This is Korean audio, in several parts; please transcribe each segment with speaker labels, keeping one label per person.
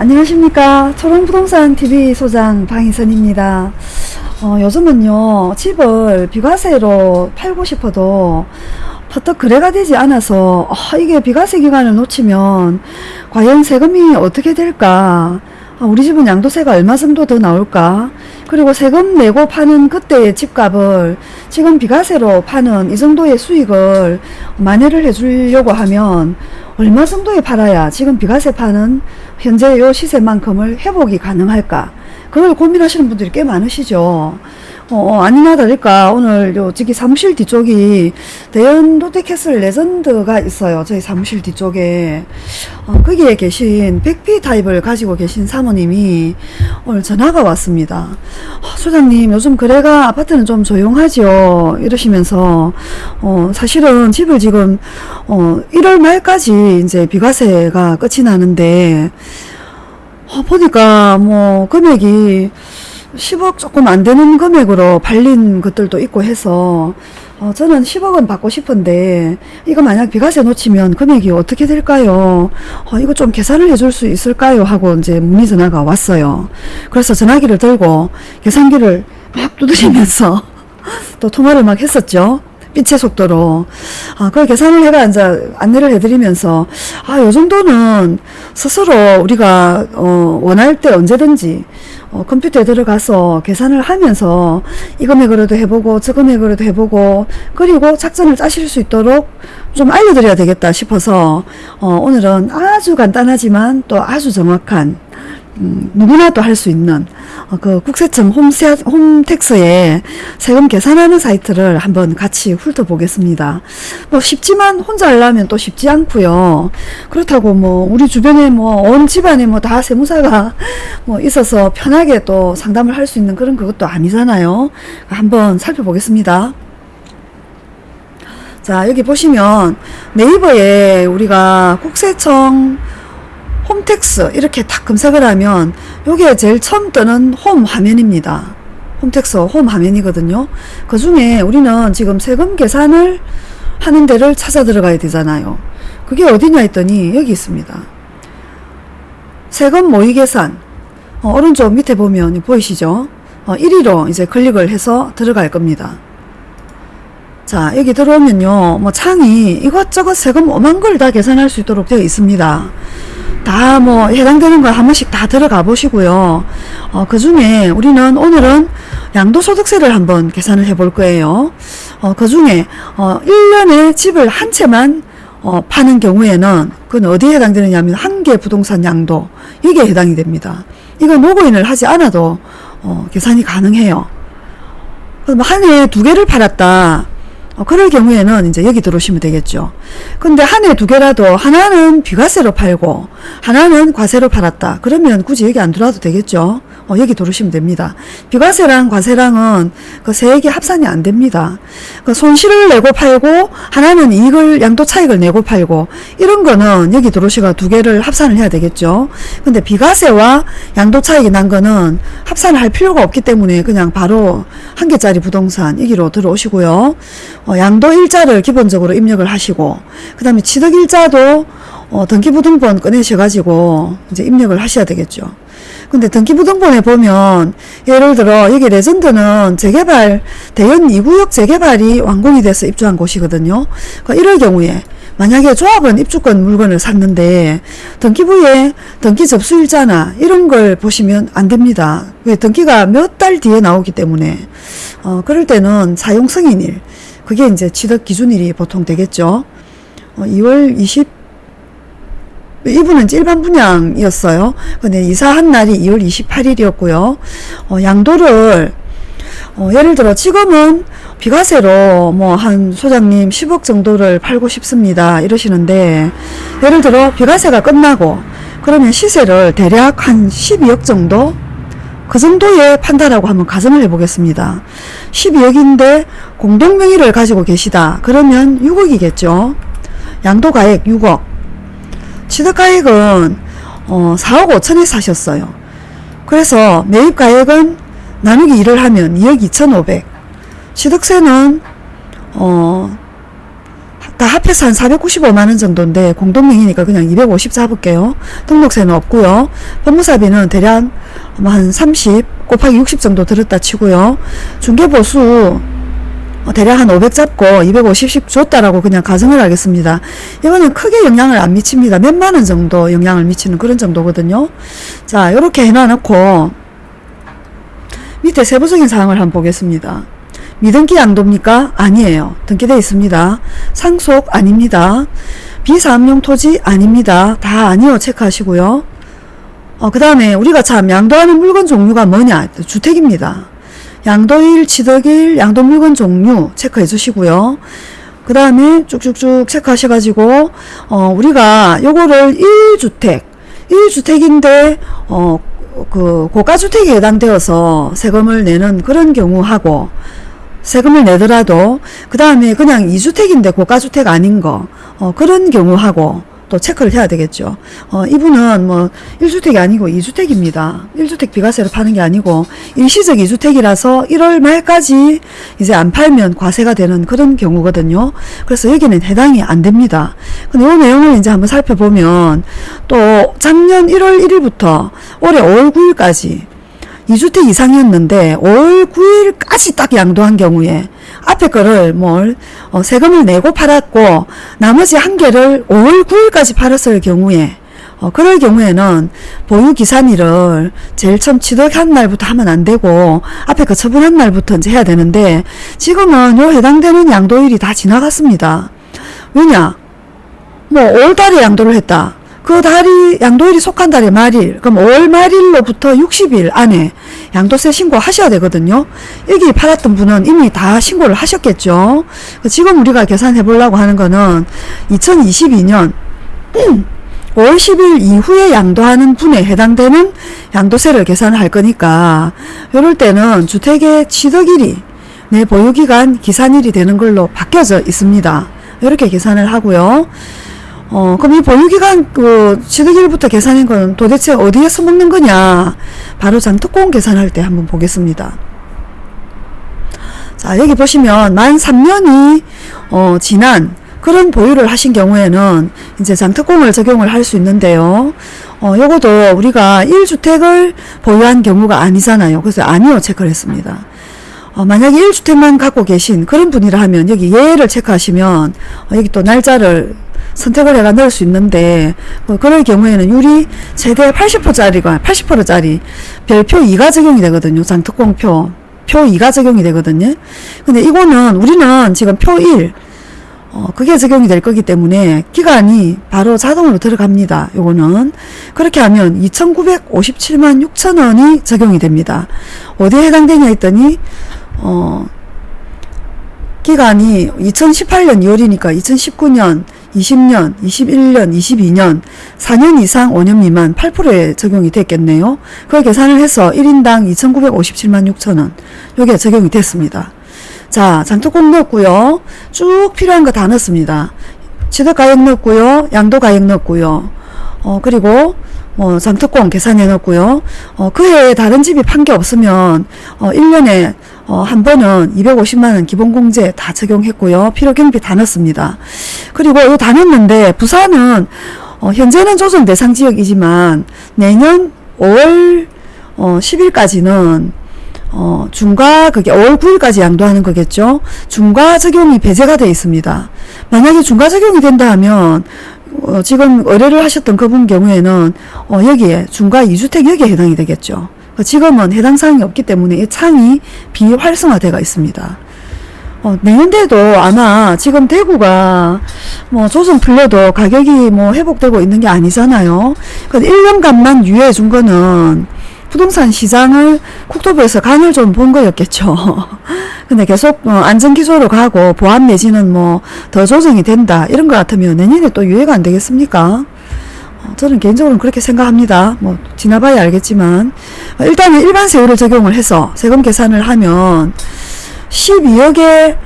Speaker 1: 안녕하십니까. 초롱부동산 TV 소장 방희선입니다. 어, 요즘은요 집을 비과세로 팔고 싶어도 퍼뜩 거래가 되지 않아서 아, 이게 비과세 기간을 놓치면 과연 세금이 어떻게 될까? 아, 우리 집은 양도세가 얼마 정도 더 나올까 그리고 세금 내고 파는 그때의 집값을 지금 비과세로 파는 이 정도의 수익을 만회를 해주려고 하면 얼마 정도에 팔아야 지금 비과세 파는 현재 요 시세만큼을 회복이 가능할까? 그걸 고민하시는 분들이 꽤 많으시죠. 어, 어, 아니나 다를까 오늘 요 저기 사무실 뒤쪽이 대연 롯데캐슬 레전드가 있어요. 저희 사무실 뒤쪽에. 어, 거기에 계신 백피 타입을 가지고 계신 사모님이 오늘 전화가 왔습니다. 어, 소장님 요즘 거래가 아파트는 좀 조용하지요? 이러시면서 어, 사실은 집을 지금 어, 1월 말까지 이제 비과세가 끝이 나는데 어, 보니까 뭐 금액이 10억 조금 안 되는 금액으로 발린 것들도 있고 해서 어, 저는 10억은 받고 싶은데 이거 만약 비과세 놓치면 금액이 어떻게 될까요? 어, 이거 좀 계산을 해줄 수 있을까요? 하고 이제 문의 전화가 왔어요. 그래서 전화기를 들고 계산기를 막 두드리면서 또 통화를 막 했었죠. 빛의 속도로. 아, 그걸 계산을 해가 이제 안내를 해드리면서 아, 요 정도는 스스로 우리가 어, 원할 때 언제든지 어, 컴퓨터에 들어가서 계산을 하면서 이 금액으로도 해보고 저 금액으로도 해보고 그리고 작전을 짜실 수 있도록 좀 알려드려야 되겠다 싶어서 어, 오늘은 아주 간단하지만 또 아주 정확한 음, 누구나 도 할 수 있는 어, 그 국세청 홈세, 홈택스에 세금 계산하는 사이트를 한번 같이 훑어보겠습니다. 뭐 쉽지만 혼자 하려면 또 쉽지 않고요. 그렇다고 뭐 우리 주변에 뭐 온 집안에 뭐 다 세무사가 뭐 있어서 편하게 또 상담을 할 수 있는 그런 그것도 아니잖아요. 한번 살펴보겠습니다. 자 여기 보시면 네이버에 우리가 국세청 홈택스 이렇게 딱 검색을 하면 요게 제일 처음 뜨는 홈 화면입니다. 홈택스 홈 화면이거든요. 그 중에 우리는 지금 세금 계산을 하는 데를 찾아 들어가야 되잖아요. 그게 어디냐 했더니 여기 있습니다. 세금 모의 계산 어, 오른쪽 밑에 보면 보이시죠? 어, 1위로 이제 클릭을 해서 들어갈 겁니다. 자 여기 들어오면요 뭐 창이 이것저것 세금 오만 걸 다 계산할 수 있도록 되어 있습니다. 다 뭐 해당되는 걸 한 번씩 다 들어가 보시고요. 어, 그 중에 우리는 오늘은 양도소득세를 한번 계산을 해 볼 거예요. 어, 그 중에 어, 1년에 집을 한 채만 어, 파는 경우에는 그건 어디에 해당되느냐 하면 한 개 부동산 양도 이게 해당이 됩니다. 이건 로그인을 하지 않아도 어, 계산이 가능해요. 그럼 한 해에 두 개를 팔았다. 어, 그럴 경우에는 이제 여기 들어오시면 되겠죠. 근데 한 해 두 개라도 하나는 비과세로 팔고 하나는 과세로 팔았다. 그러면 굳이 여기 안 들어와도 되겠죠. 어, 여기 들어오시면 됩니다. 비과세랑 과세랑은 그 세액이 합산이 안 됩니다. 그 손실을 내고 팔고 하나는 이익을 양도 차익을 내고 팔고 이런 거는 여기 들어오시가 두 개를 합산을 해야 되겠죠. 근데 비과세와 양도 차익이 난 거는 합산을 할 필요가 없기 때문에 그냥 바로 한 개짜리 부동산 여기로 들어오시고요. 어, 양도 일자를 기본적으로 입력을 하시고 그 다음에 취득 일자도 어, 등기부등본 꺼내셔가지고 이제 입력을 하셔야 되겠죠. 근데 등기부등본에 보면 예를 들어 여기 레전드는 재개발 대연 2구역 재개발이 완공이 돼서 입주한 곳이거든요. 그러니까 이럴 경우에 만약에 조합은 입주권 물건을 샀는데 등기부에 등기 접수일자나 이런 걸 보시면 안 됩니다. 왜 등기가 몇 달 뒤에 나오기 때문에 어, 그럴 때는 사용승인일 그게 이제 취득 기준일이 보통 되겠죠. 어, 2월 20 이분은 일반 분양이었어요. 근데 이사한 날이 2월 28일이었고요. 어, 양도를 어, 예를 들어 지금은 비과세로 뭐 한 소장님 10억 정도를 팔고 싶습니다 이러시는데 예를 들어 비과세가 끝나고 그러면 시세를 대략 한 12억 정도 그 정도에 판다라고 한번 가정을 해보겠습니다. 12억인데 공동명의를 가지고 계시다. 그러면 6억이겠죠. 양도가액 6억. 취득가액은 어, 4억 5천에 사셨어요. 그래서 매입가액은 나누기 1을 하면 2억 2천 5백. 취득세는 어, 다 합해서 한 495만원 정도인데 공동명의니까 그냥 250 잡을게요. 등록세는 없고요. 법무사비는 대략 뭐한 30 곱하기 60 정도 들었다 치고요. 중개보수 어, 대략 한 500 잡고 250씩 줬다라고 그냥 가정을 하겠습니다. 이거는 크게 영향을 안 미칩니다. 몇만 원 정도 영향을 미치는 그런 정도거든요. 자, 이렇게 해놔놓고 밑에 세부적인 사항을 한번 보겠습니다. 미등기 양도입니까? 아니에요. 등기되어 있습니다. 상속 아닙니다. 비사업용 토지 아닙니다. 다 아니요 체크하시고요. 어, 그 다음에 우리가 참 양도하는 물건 종류가 뭐냐? 주택입니다. 양도일, 취득일, 양도 물건 종류 체크해 주시고요. 그 다음에 쭉쭉쭉 체크하셔가지고, 어, 우리가 요거를 1주택, 1주택인데, 어, 그, 고가주택에 해당되어서 세금을 내는 그런 경우하고, 세금을 내더라도, 그 다음에 그냥 2주택인데 고가주택 아닌 거, 어, 그런 경우하고, 또 체크를 해야 되겠죠. 어, 이분은 뭐 1주택이 아니고 2주택입니다. 1주택 비과세로 파는 게 아니고 일시적 2주택이라서 1월 말까지 이제 안 팔면 과세가 되는 그런 경우거든요. 그래서 여기는 해당이 안 됩니다. 근데 이 내용을 이제 한번 살펴보면 또 작년 1월 1일부터 올해 5월 9일까지 2주택 이상이었는데 5월 9일까지 딱 양도한 경우에 앞에 거를 뭘 어, 세금을 내고 팔았고 나머지 한 개를 5월 9일까지 팔았을 경우에 어, 그럴 경우에는 보유 기산일을 제일 처음 취득한 날부터 하면 안 되고 앞에 거 처분한 날부터 이제 해야 되는데 지금은 요 해당되는 양도일이 다 지나갔습니다. 왜냐? 뭐 5월 달에 양도를 했다. 그 달이 양도일이 속한 달의 말일 그럼 5월 말일로부터 60일 안에 양도세 신고하셔야 되거든요. 여기 팔았던 분은 이미 다 신고를 하셨겠죠. 지금 우리가 계산해 보려고 하는 거는 2022년 5월 10일 이후에 양도하는 분에 해당되는 양도세를 계산할 거니까 이럴 때는 주택의 취득일이 내 보유기간 기산일이 되는 걸로 바뀌어져 있습니다. 이렇게 계산을 하고요 어, 그럼 이 보유기간 그 취득일부터 계산한 건 도대체 어디에 서 먹는 거냐? 바로 장특공 계산할 때 한번 보겠습니다. 자, 여기 보시면 만 3년이 어, 지난 그런 보유를 하신 경우에는 이제 장특공을 적용을 할 수 있는데요. 어, 요것도 우리가 1주택을 보유한 경우가 아니잖아요. 그래서 아니요 체크를 했습니다. 어, 만약에 1주택만 갖고 계신 그런 분이라 하면 여기 예를 체크하시면 어, 여기 또 날짜를 선택을 해가 넣을 수 있는데 어, 그럴 경우에는 유리 최대 80%짜리가 80%짜리 별표 2가 적용이 되거든요. 장특공표 표 2가 적용이 되거든요. 근데 이거는 우리는 지금 표 1, 어, 그게 적용이 될 거기 때문에 기간이 바로 자동으로 들어갑니다. 요거는. 그렇게 하면 2,957만 6천 원이 적용이 됩니다. 어디에 해당되냐 했더니, 어, 기간이 2018년 2월이니까 2019년, 20년, 21년, 22년, 4년 이상 5년 미만 8%에 적용이 됐겠네요. 그걸 계산을 해서 1인당 2,957만 6천원. 요게 적용이 됐습니다. 자, 장특공 넣었고요. 쭉 필요한 거 다 넣었습니다. 취득가액 넣었고요. 양도가액 넣었고요. 어, 그리고 뭐 장특공 계산해 놓고요. 어, 그 해에 다른 집이 판 게 없으면 어, 1년에 어, 한 번은 250만원 기본공제 다 적용했고요. 필요경비 다 넣습니다. 그리고 이거 다 넣었는데 부산은 어, 현재는 조정 대상 지역이지만 내년 5월 어, 10일까지는 어, 중과 그게 5월 9일까지 양도하는 거겠죠. 중과 적용이 배제가 되어 있습니다. 만약에 중과 적용이 된다 하면 어, 지금 의뢰를 하셨던 그분 경우에는 어, 여기에 중과 2주택 여기에 해당이 되겠죠. 어, 지금은 해당 사항이 없기 때문에 이 창이 비활성화되어 있습니다. 어, 내년대도 아마 지금 대구가 뭐 조정 풀려도 가격이 뭐 회복되고 있는 게 아니잖아요. 그 1년간만 유예해 준 거는 부동산 시장을 국토부에서 간을 좀 본 거였겠죠. 근데 계속 어, 안전기조로 가고 보안 내지는 뭐 더 조정이 된다 이런 것 같으면 내년에 또 유예가 안 되겠습니까? 어, 저는 개인적으로는 그렇게 생각합니다. 뭐 지나봐야 알겠지만 어, 일단은 일반 세율을 적용을 해서 세금 계산을 하면 12억의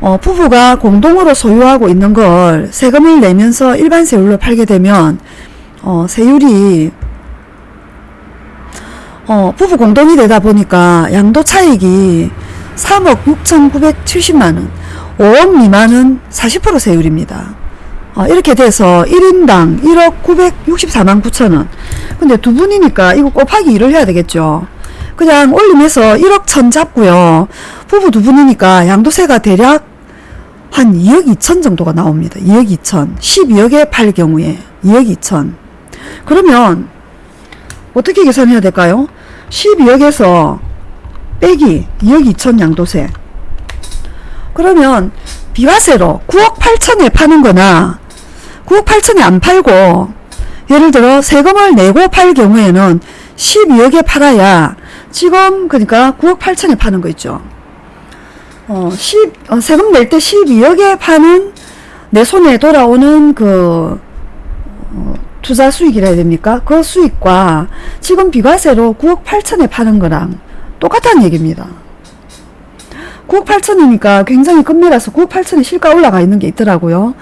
Speaker 1: 어, 부부가 공동으로 소유하고 있는 걸 세금을 내면서 일반 세율로 팔게 되면 어, 세율이 어, 부부 공동이 되다 보니까 양도 차익이 3억 6,970만원, 5억 미만은 40% 세율입니다. 어, 이렇게 돼서 1인당 1억 964만 9천원. 근데 두 분이니까 이거 곱하기 2를 해야 되겠죠. 그냥 올림해서 1억 천 잡고요. 부부 두 분이니까 양도세가 대략 한 2억 2천 정도가 나옵니다. 2억 2천. 12억에 팔 경우에 2억 2천. 그러면 어떻게 계산해야 될까요? 12억에서 빼기 2억 2천 양도세. 그러면 비과세로 9억 8천에 파는 거나 9억 8천에 안 팔고 예를 들어 세금을 내고 팔 경우에는 12억에 팔아야 지금 그러니까 9억 8천에 파는 거 있죠. 어, 10, 어, 세금 낼 때 12억에 파는 내 손에 돌아오는 그 어, 투자 수익이라 해야 됩니까? 그 수익과 지금 비과세로 9억 8천에 파는 거랑 똑같다는 얘기입니다. 9억 8천이니까 굉장히 급매라서 9억 8천에 실가 올라가 있는 게 있더라고요.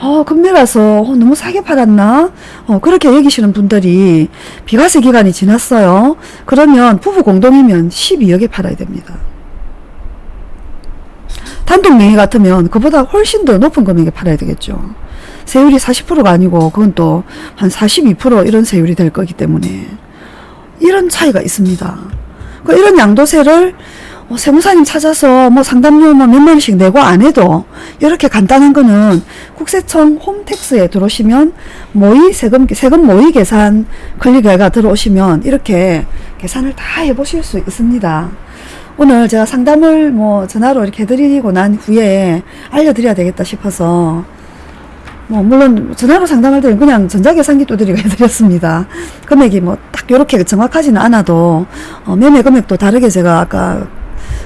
Speaker 1: 어, 급매라서 어, 너무 싸게 팔았나? 어, 그렇게 여기시는 분들이 비과세 기간이 지났어요. 그러면 부부 공동이면 12억에 팔아야 됩니다. 단독 명의 같으면 그보다 훨씬 더 높은 금액에 팔아야 되겠죠. 세율이 40%가 아니고 그건 또 한 42% 이런 세율이 될 거기 때문에 이런 차이가 있습니다. 그 이런 양도세를 어, 세무사님 찾아서 뭐 상담료 뭐 몇만 원씩 내고 안 해도 이렇게 간단한 거는 국세청 홈택스에 들어오시면 모의 세금 세금 모의 계산 클릭해가 들어오시면 이렇게 계산을 다 해보실 수 있습니다. 오늘 제가 상담을 뭐 전화로 이렇게 해드리고 난 후에 알려드려야 되겠다 싶어서 뭐 물론 전화로 상담할 때는 그냥 전자계산기 두드리고 해드렸습니다. 금액이 뭐딱 요렇게 정확하지는 않아도 어, 매매 금액도 다르게 제가 아까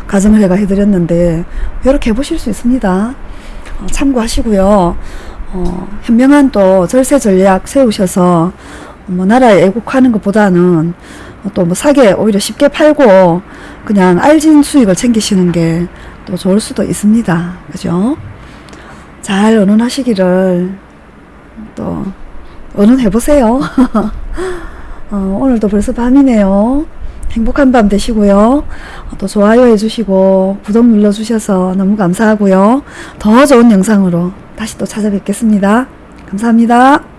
Speaker 1: 가정을 해가 해드렸는데 이렇게 해보실 수 있습니다. 어, 참고하시고요. 어, 현명한 또 절세 전략 세우셔서 뭐 나라에 애국하는 것보다는 또 뭐 사게 오히려 쉽게 팔고 그냥 알진 수익을 챙기시는 게 또 좋을 수도 있습니다. 그죠? 잘 의논하시기를 또 의논해보세요. 어, 오늘도 벌써 밤이네요. 행복한 밤 되시고요. 어, 또 좋아요 해주시고 구독 눌러주셔서 너무 감사하고요. 더 좋은 영상으로 다시 또 찾아뵙겠습니다. 감사합니다.